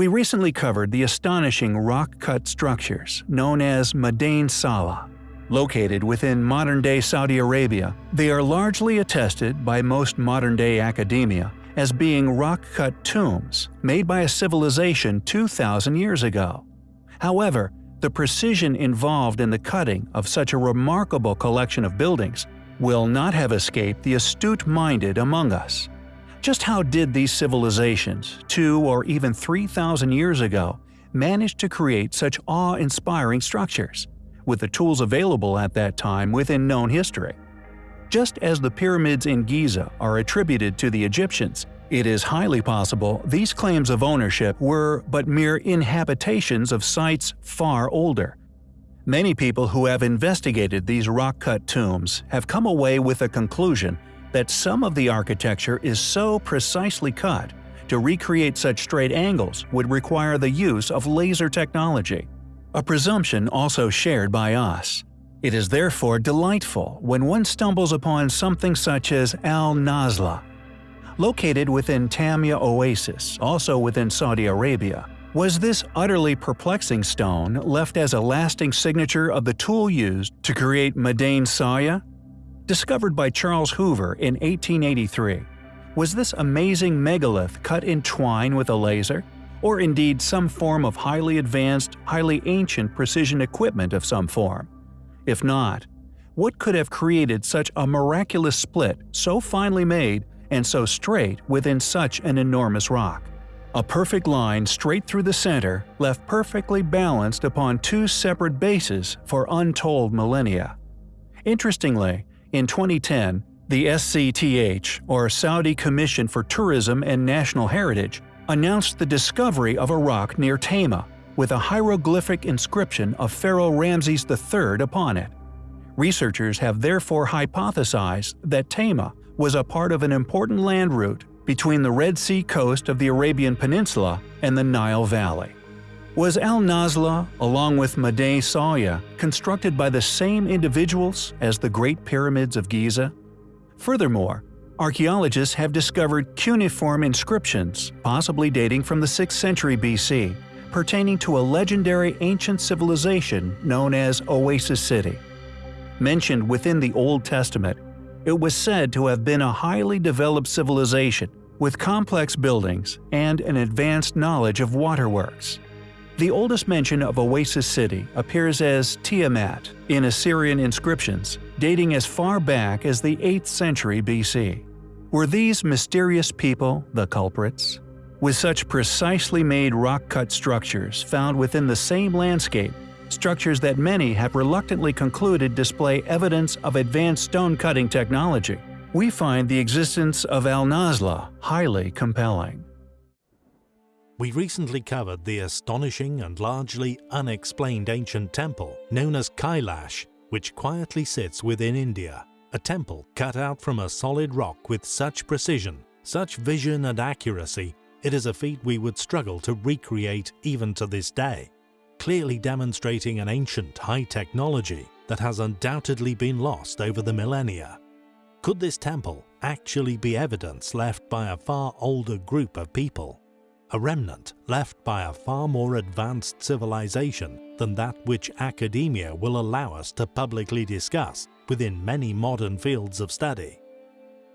We recently covered the astonishing rock-cut structures known as Madain Salih. Located within modern-day Saudi Arabia, they are largely attested by most modern-day academia as being rock-cut tombs made by a civilization 2,000 years ago. However, the precision involved in the cutting of such a remarkable collection of buildings will not have escaped the astute-minded among us. Just how did these civilizations, two or even 3,000 years ago, manage to create such awe-inspiring structures, with the tools available at that time within known history? Just as the pyramids in Giza are attributed to the Egyptians, it is highly possible these claims of ownership were but mere inhabitations of sites far older. Many people who have investigated these rock-cut tombs have come away with a conclusion that some of the architecture is so precisely cut to recreate such straight angles would require the use of laser technology, a presumption also shared by us. It is therefore delightful when one stumbles upon something such as Al-Naslaa. Located within Tayma Oasis, also within Saudi Arabia, was this utterly perplexing stone left as a lasting signature of the tool used to create Madain Salih discovered by Charles Huber in 1883. Was this amazing megalith cut in twine with a laser? Or indeed some form of highly advanced, highly ancient precision equipment of some form? If not, what could have created such a miraculous split so finely made and so straight within such an enormous rock? A perfect line straight through the center left perfectly balanced upon two separate bases for untold millennia. Interestingly, in 2010, the SCTH, or Saudi Commission for Tourism and National Heritage, announced the discovery of a rock near Tayma with a hieroglyphic inscription of Pharaoh Ramses III upon it. Researchers have therefore hypothesized that Tayma was a part of an important land route between the Red Sea coast of the Arabian Peninsula and the Nile Valley. Was Al-Naslaa, along with Madain Salih, constructed by the same individuals as the Great Pyramids of Giza? Furthermore, archaeologists have discovered cuneiform inscriptions, possibly dating from the 6th century BC, pertaining to a legendary ancient civilization known as Oasis City. Mentioned within the Old Testament, it was said to have been a highly developed civilization with complex buildings and an advanced knowledge of waterworks. The oldest mention of Oasis City appears as Tiamat in Assyrian inscriptions, dating as far back as the 8th century BC. Were these mysterious people the culprits? With such precisely made rock-cut structures found within the same landscape, structures that many have reluctantly concluded display evidence of advanced stone-cutting technology, we find the existence of Al-Naslaa highly compelling. We recently covered the astonishing and largely unexplained ancient temple known as Kailash, which quietly sits within India, a temple cut out from a solid rock with such precision, such vision and accuracy, it is a feat we would struggle to recreate even to this day, clearly demonstrating an ancient high technology that has undoubtedly been lost over the millennia. Could this temple actually be evidence left by a far older group of people? A remnant left by a far more advanced civilization than that which academia will allow us to publicly discuss within many modern fields of study.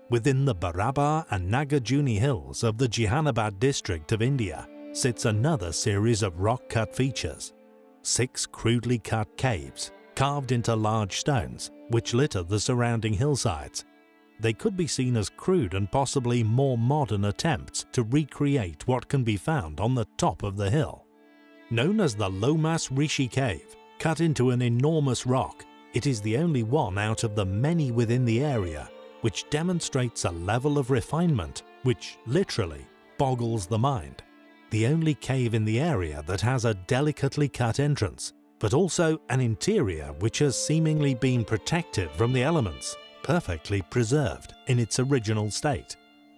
Within the Barabar and Nagarjuni hills of the Jehanabad district of India sits another series of rock-cut features. Six crudely cut caves, carved into large stones, which litter the surrounding hillsides they could be seen as crude and possibly more modern attempts to recreate what can be found on the top of the hill. Known as the Lomas Rishi Cave, cut into an enormous rock, it is the only one out of the many within the area which demonstrates a level of refinement which literally boggles the mind. The only cave in the area that has a delicately cut entrance, but also an interior which has seemingly been protected from the elements perfectly preserved in its original state,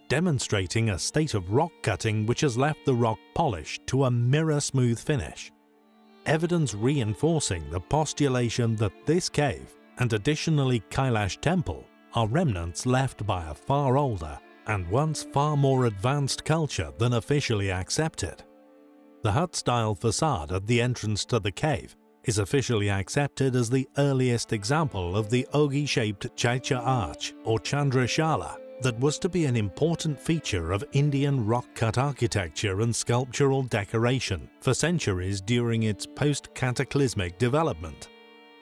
demonstrating a state of rock cutting which has left the rock polished to a mirror-smooth finish. Evidence reinforcing the postulation that this cave, and additionally Kailash Temple, are remnants left by a far older and once far more advanced culture than officially accepted. The hut-style facade at the entrance to the cave is officially accepted as the earliest example of the ogee-shaped Chaitya arch or Chandrashala that was to be an important feature of Indian rock-cut architecture and sculptural decoration for centuries during its post-cataclysmic development.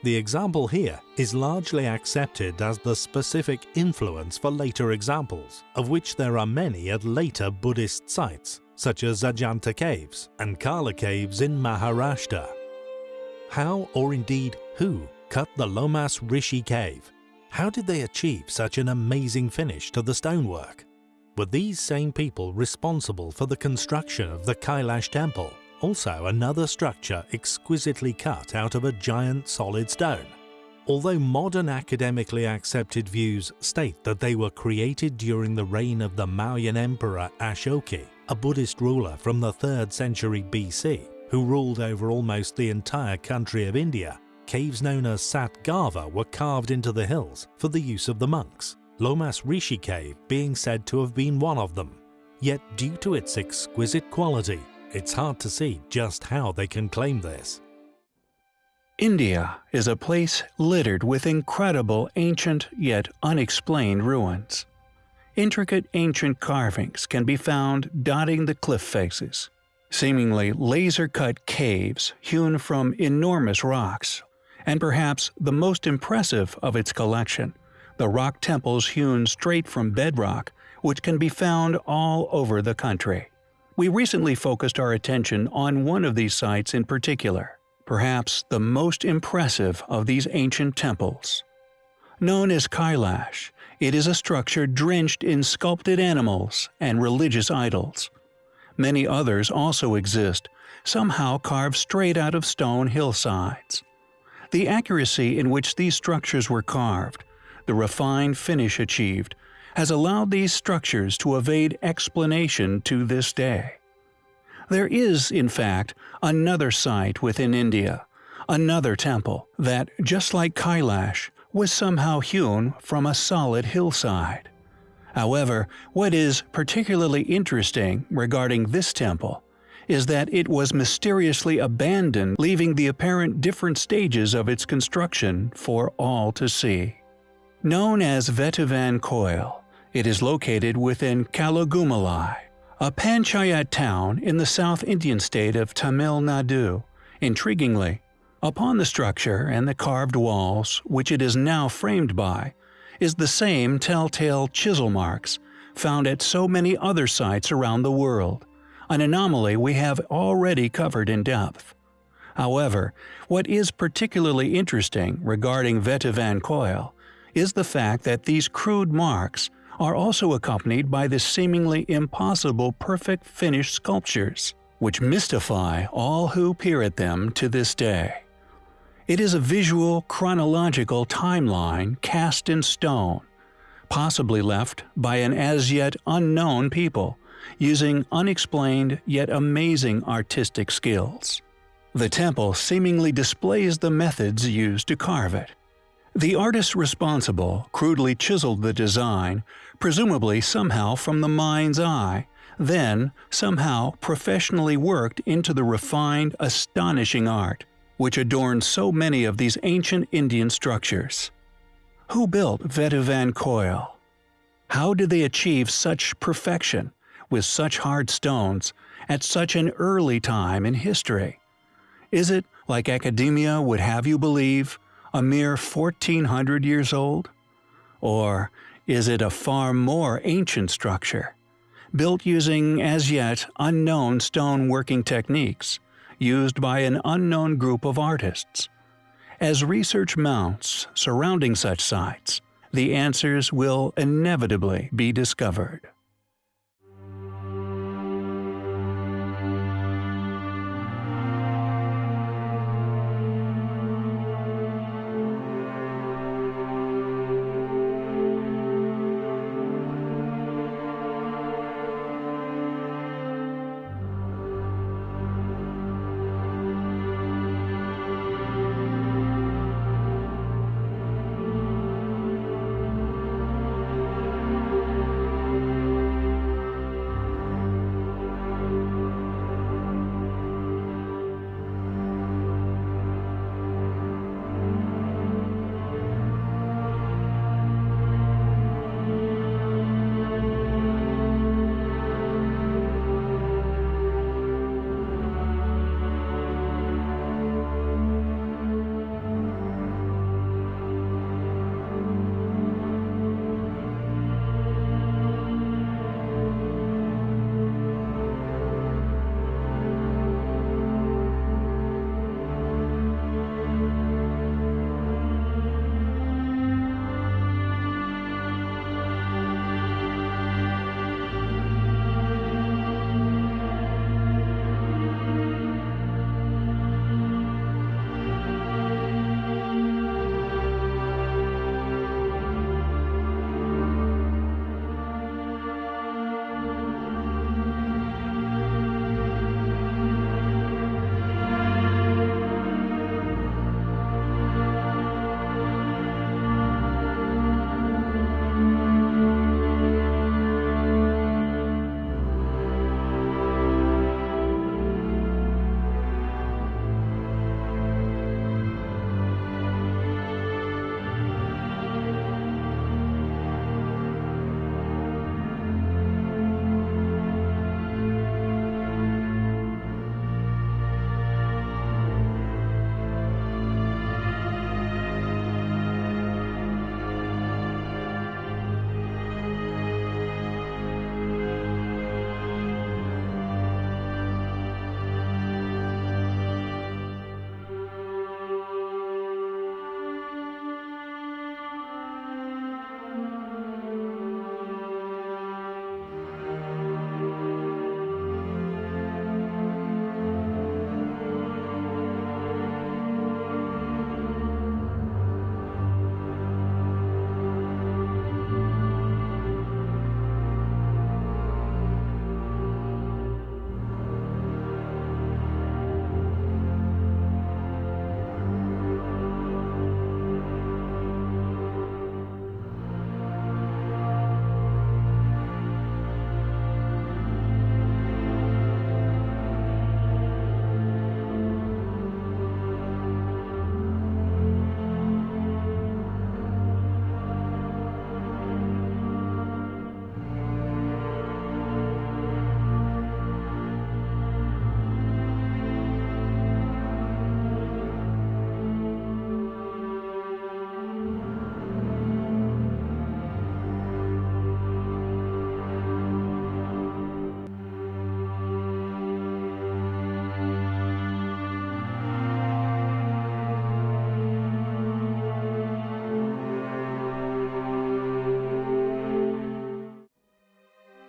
The example here is largely accepted as the specific influence for later examples, of which there are many at later Buddhist sites, such as Ajanta Caves and Karla Caves in Maharashtra. How, or indeed who, cut the Lomas Rishi Cave how did they achieve such an amazing finish to the stonework? Were these same people responsible for the construction of the Kailash temple, also another structure exquisitely cut out of a giant solid stone? Although modern academically accepted views state that they were created during the reign of the Mauryan Emperor Ashoka, a Buddhist ruler from the 3rd century BC, who ruled over almost the entire country of India, caves known as Satgava were carved into the hills for the use of the monks, Lomas Rishi Cave being said to have been one of them. Yet due to its exquisite quality, it's hard to see just how they can claim this. India is a place littered with incredible ancient yet unexplained ruins. Intricate ancient carvings can be found dotting the cliff faces. Seemingly laser-cut caves hewn from enormous rocks and perhaps the most impressive of its collection, the rock temples hewn straight from bedrock, which can be found all over the country. We recently focused our attention on one of these sites in particular, perhaps the most impressive of these ancient temples. Known as Kailash, it is a structure drenched in sculpted animals and religious idols. Many others also exist, somehow carved straight out of stone hillsides. The accuracy in which these structures were carved, the refined finish achieved, has allowed these structures to evade explanation to this day. There is, in fact, another site within India, another temple, that, just like Kailash, was somehow hewn from a solid hillside. However, what is particularly interesting regarding this temple is that it was mysteriously abandoned leaving the apparent different stages of its construction for all to see. Known as Vettuvan Koil, it is located within Kalugumalai, a panchayat town in the South Indian state of Tamil Nadu. Intriguingly, upon the structure and the carved walls, which it is now framed by, is the same telltale chisel marks found at so many other sites around the world an anomaly we have already covered in depth. However, what is particularly interesting regarding Vettuvan Koil is the fact that these crude marks are also accompanied by the seemingly impossible perfect finished sculptures, which mystify all who peer at them to this day. It is a visual, chronological timeline cast in stone, possibly left by an as yet unknown people, using unexplained yet amazing artistic skills. The temple seemingly displays the methods used to carve it. The artist responsible crudely chiseled the design, presumably somehow from the mind's eye, then somehow professionally worked into the refined, astonishing art, which adorns so many of these ancient Indian structures. Who built Vettuvan Koil? How did they achieve such perfection with such hard stones at such an early time in history? Is it, like academia would have you believe, a mere 1400 years old? Or is it a far more ancient structure, built using as yet unknown stone working techniques, used by an unknown group of artists? As research mounts surrounding such sites, the answers will inevitably be discovered.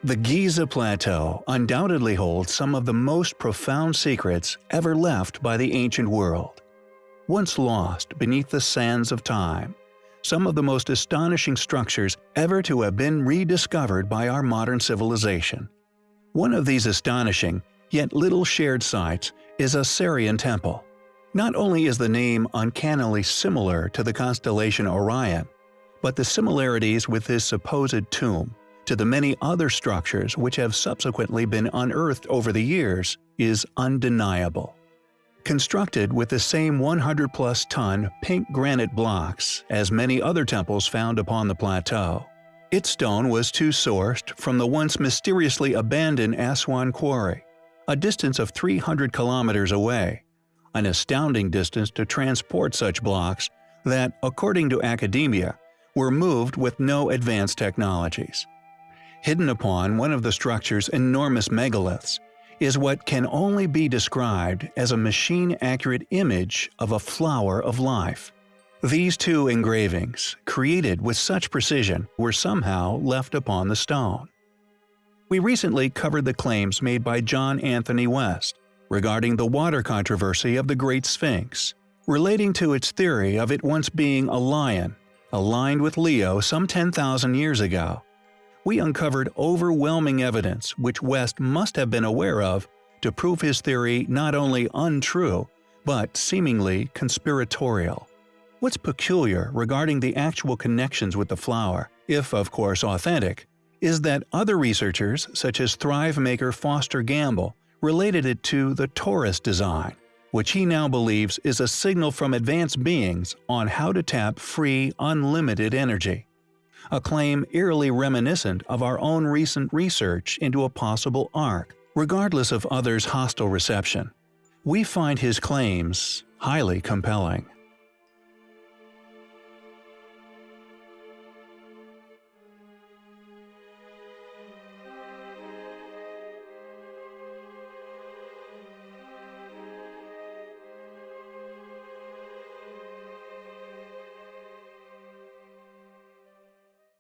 The Giza Plateau undoubtedly holds some of the most profound secrets ever left by the ancient world. Once lost beneath the sands of time, some of the most astonishing structures ever to have been rediscovered by our modern civilization. One of these astonishing, yet little shared sites is Osirian Temple. Not only is the name uncannily similar to the constellation Orion, but the similarities with this supposed tomb to the many other structures which have subsequently been unearthed over the years is undeniable. Constructed with the same 100-plus ton pink granite blocks as many other temples found upon the plateau, its stone was too sourced from the once mysteriously abandoned Aswan Quarry, a distance of 300 kilometers away, an astounding distance to transport such blocks that, according to academia, were moved with no advanced technologies. Hidden upon one of the structure's enormous megaliths is what can only be described as a machine-accurate image of a flower of life. These two engravings, created with such precision, were somehow left upon the stone. We recently covered the claims made by John Anthony West regarding the water controversy of the Great Sphinx, relating to its theory of it once being a lion, aligned with Leo some 10,000 years ago. We uncovered overwhelming evidence which West must have been aware of to prove his theory not only untrue, but seemingly conspiratorial. What's peculiar regarding the actual connections with the flower, if of course authentic, is that other researchers such as Thrive maker Foster Gamble related it to the torus design, which he now believes is a signal from advanced beings on how to tap free, unlimited energy. A claim eerily reminiscent of our own recent research into a possible ark, regardless of others' hostile reception. We find his claims highly compelling.